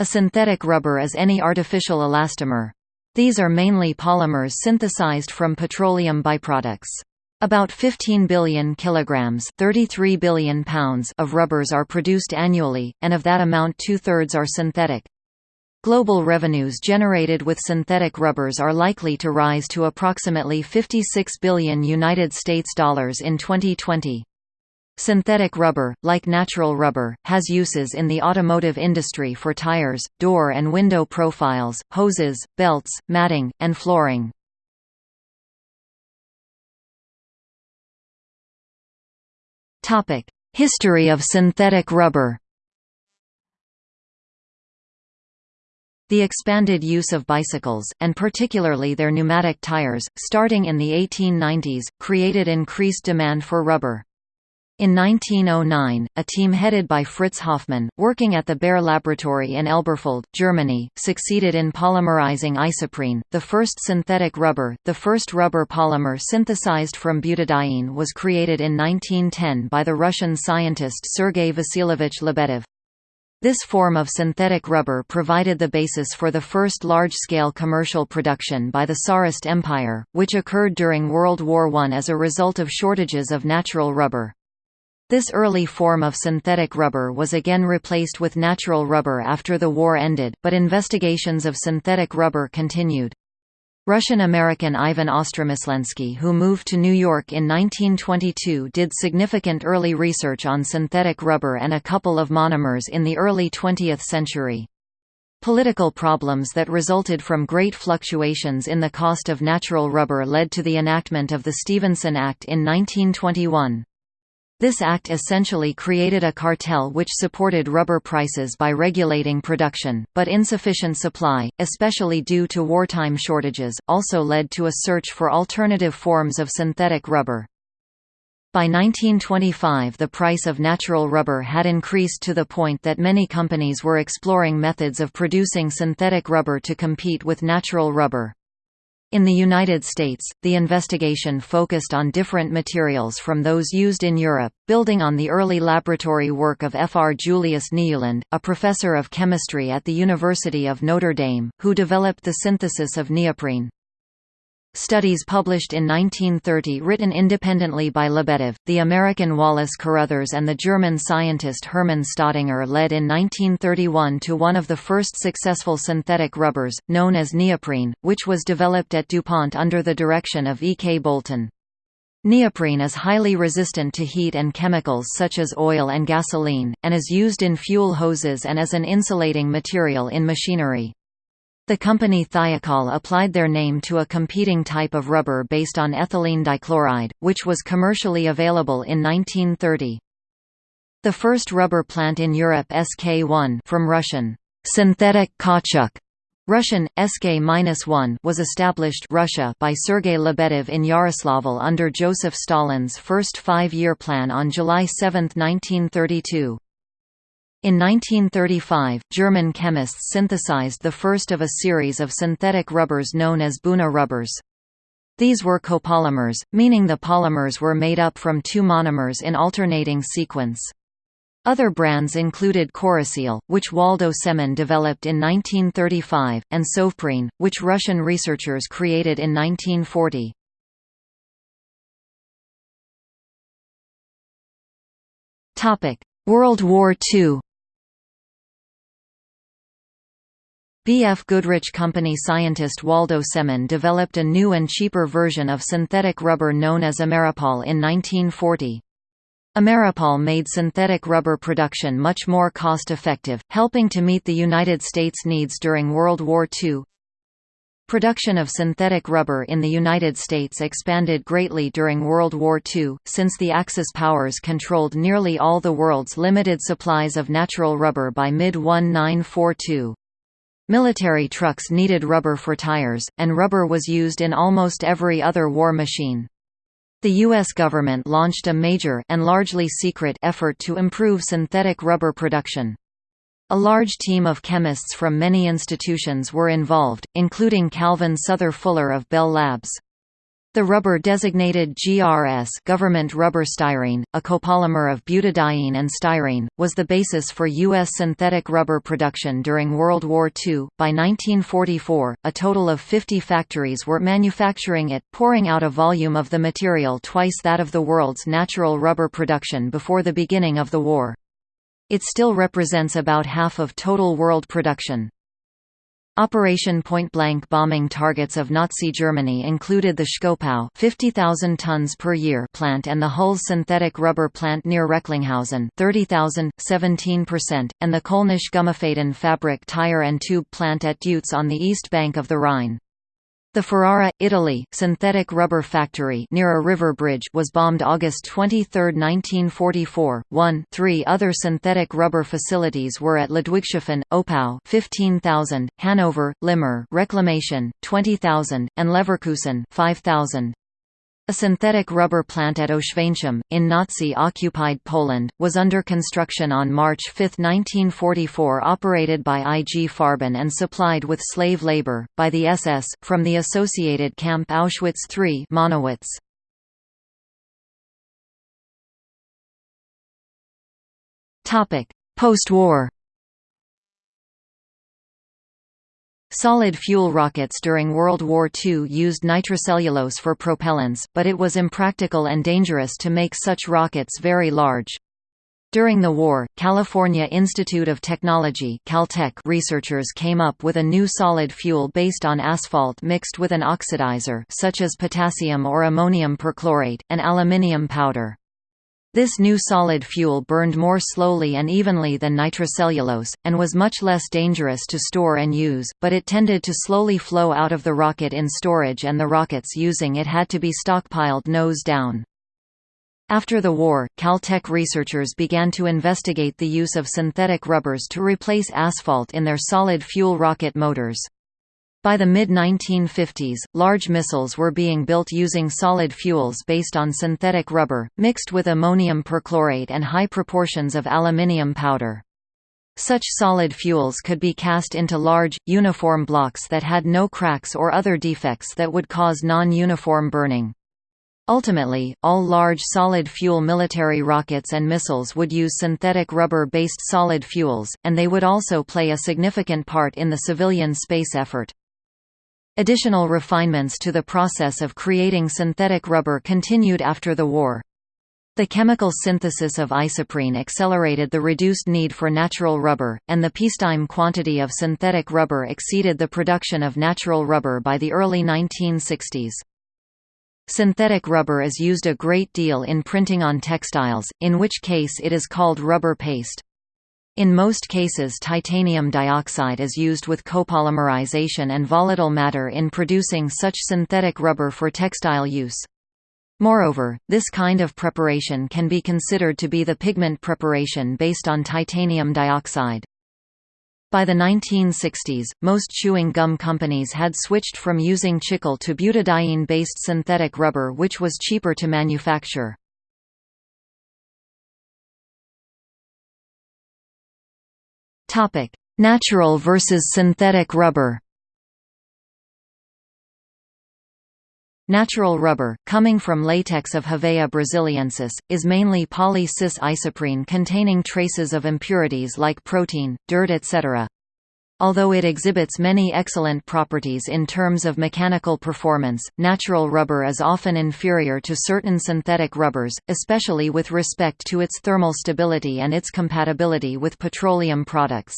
A synthetic rubber is any artificial elastomer. These are mainly polymers synthesized from petroleum byproducts. About 15 billion kilograms 33 billion pounds of rubbers are produced annually, and of that amount two-thirds are synthetic. Global revenues generated with synthetic rubbers are likely to rise to approximately 56 billion United States dollars in 2020. Synthetic rubber, like natural rubber, has uses in the automotive industry for tires, door and window profiles, hoses, belts, matting, and flooring. History of synthetic rubber The expanded use of bicycles, and particularly their pneumatic tires, starting in the 1890s, created increased demand for rubber. In 1909, a team headed by Fritz Hoffmann, working at the Bayer Laboratory in Elberfeld, Germany, succeeded in polymerizing isoprene, the first synthetic rubber. The first rubber polymer synthesized from butadiene was created in 1910 by the Russian scientist Sergei Vasilyevich Lebedev. This form of synthetic rubber provided the basis for the first large-scale commercial production by the Tsarist Empire, which occurred during World War I as a result of shortages of natural rubber. This early form of synthetic rubber was again replaced with natural rubber after the war ended, but investigations of synthetic rubber continued. Russian-American Ivan Ostromislensky who moved to New York in 1922 did significant early research on synthetic rubber and a couple of monomers in the early 20th century. Political problems that resulted from great fluctuations in the cost of natural rubber led to the enactment of the Stevenson Act in 1921. This act essentially created a cartel which supported rubber prices by regulating production, but insufficient supply, especially due to wartime shortages, also led to a search for alternative forms of synthetic rubber. By 1925 the price of natural rubber had increased to the point that many companies were exploring methods of producing synthetic rubber to compete with natural rubber. In the United States, the investigation focused on different materials from those used in Europe, building on the early laboratory work of F. R. Julius Nieuwland, a professor of chemistry at the University of Notre Dame, who developed the synthesis of neoprene. Studies published in 1930 written independently by Lebedev, the American Wallace Carothers and the German scientist Hermann Staudinger led in 1931 to one of the first successful synthetic rubbers, known as neoprene, which was developed at DuPont under the direction of E. K. Bolton. Neoprene is highly resistant to heat and chemicals such as oil and gasoline, and is used in fuel hoses and as an insulating material in machinery. The company Thiokol applied their name to a competing type of rubber based on ethylene dichloride, which was commercially available in 1930. The first rubber plant in Europe SK1 from Russian, synthetic kautschuk Russian, SK-1 was established Russia by Sergei Lebedev in Yaroslavl under Joseph Stalin's first five-year plan on July 7, 1932. In 1935, German chemists synthesized the first of a series of synthetic rubbers known as Buna rubbers. These were copolymers, meaning the polymers were made up from two monomers in alternating sequence. Other brands included Koroseal, which Waldo Semon developed in 1935, and Sovprene, which Russian researchers created in 1940. World War II B.F. Goodrich Company scientist Waldo Semon developed a new and cheaper version of synthetic rubber known as Ameripol in 1940. Ameripol made synthetic rubber production much more cost-effective, helping to meet the United States needs during World War II. Production of synthetic rubber in the United States expanded greatly during World War II, since the Axis powers controlled nearly all the world's limited supplies of natural rubber by mid-1942. Military trucks needed rubber for tires, and rubber was used in almost every other war machine. The U.S. government launched a major and largely secret effort to improve synthetic rubber production. A large team of chemists from many institutions were involved, including Calvin Souther Fuller of Bell Labs. The rubber designated GRS government rubber styrene, a copolymer of butadiene and styrene, was the basis for U.S. synthetic rubber production during World War II. By 1944, a total of 50 factories were manufacturing it, pouring out a volume of the material twice that of the world's natural rubber production before the beginning of the war. It still represents about half of total world production. Operation Point-Blank bombing targets of Nazi Germany included the Schkopau 50,000 tons per year plant and the Hüls synthetic rubber plant near Recklinghausen 30,000, 17%, and the Kölnisch Gummifaden fabric tire and tube plant at Deutz on the east bank of the Rhine. The Ferrara, Italy, synthetic rubber factory near a river bridge was bombed August 23, 1944. One, three other synthetic rubber facilities were at Ludwigshafen, Oppau 15,000, Hanover, Limmer Reclamation, 20,000, and Leverkusen 5,000. A synthetic rubber plant at Oświęcim, in Nazi-occupied Poland, was under construction on March 5, 1944 operated by IG Farben and supplied with slave labor, by the SS, from the associated camp Auschwitz III Monowitz. Post-war Solid fuel rockets during World War II used nitrocellulose for propellants, but it was impractical and dangerous to make such rockets very large. During the war, California Institute of Technology Caltech researchers came up with a new solid fuel based on asphalt mixed with an oxidizer such as potassium or ammonium perchlorate, and aluminium powder. This new solid fuel burned more slowly and evenly than nitrocellulose, and was much less dangerous to store and use, but it tended to slowly flow out of the rocket in storage and the rockets using it had to be stockpiled nose down. After the war, Caltech researchers began to investigate the use of synthetic rubbers to replace asphalt in their solid fuel rocket motors. By the mid-1950s, large missiles were being built using solid fuels based on synthetic rubber, mixed with ammonium perchlorate and high proportions of aluminium powder. Such solid fuels could be cast into large, uniform blocks that had no cracks or other defects that would cause non-uniform burning. Ultimately, all large solid-fuel military rockets and missiles would use synthetic rubber-based solid fuels, and they would also play a significant part in the civilian space effort. Additional refinements to the process of creating synthetic rubber continued after the war. The chemical synthesis of isoprene accelerated the reduced need for natural rubber, and the peacetime quantity of synthetic rubber exceeded the production of natural rubber by the early 1960s. Synthetic rubber is used a great deal in printing on textiles, in which case it is called rubber paste. In most cases titanium dioxide is used with copolymerization and volatile matter in producing such synthetic rubber for textile use. Moreover, this kind of preparation can be considered to be the pigment preparation based on titanium dioxide. By the 1960s, most chewing gum companies had switched from using chicle to butadiene-based synthetic rubber which was cheaper to manufacture. Topic: Natural versus synthetic rubber. Natural rubber, coming from latex of Hevea brasiliensis, is mainly poly-cis isoprene containing traces of impurities like protein, dirt etc. Although it exhibits many excellent properties in terms of mechanical performance, natural rubber is often inferior to certain synthetic rubbers, especially with respect to its thermal stability and its compatibility with petroleum products.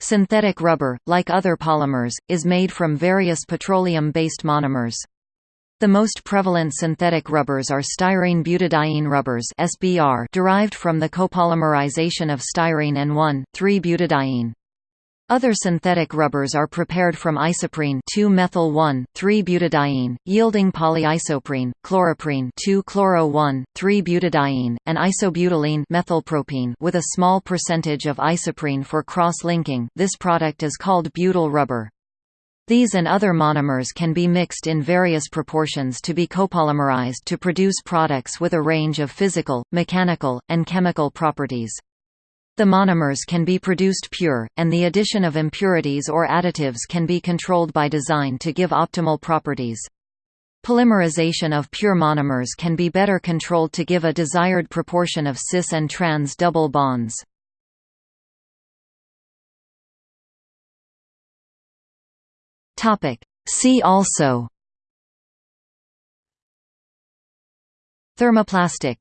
Synthetic rubber, like other polymers, is made from various petroleum-based monomers. The most prevalent synthetic rubbers are styrene butadiene rubbers (SBR) derived from the copolymerization of styrene and 1,3-butadiene. Other synthetic rubbers are prepared from isoprene 2-methyl-1,3-butadiene, yielding polyisoprene, chloroprene 2-chloro-1,3-butadiene, and isobutylene methylpropene with a small percentage of isoprene for cross-linking. This product is called butyl rubber. These and other monomers can be mixed in various proportions to be copolymerized to produce products with a range of physical, mechanical, and chemical properties. The monomers can be produced pure, and the addition of impurities or additives can be controlled by design to give optimal properties. Polymerization of pure monomers can be better controlled to give a desired proportion of cis and trans double bonds. See also Thermoplastic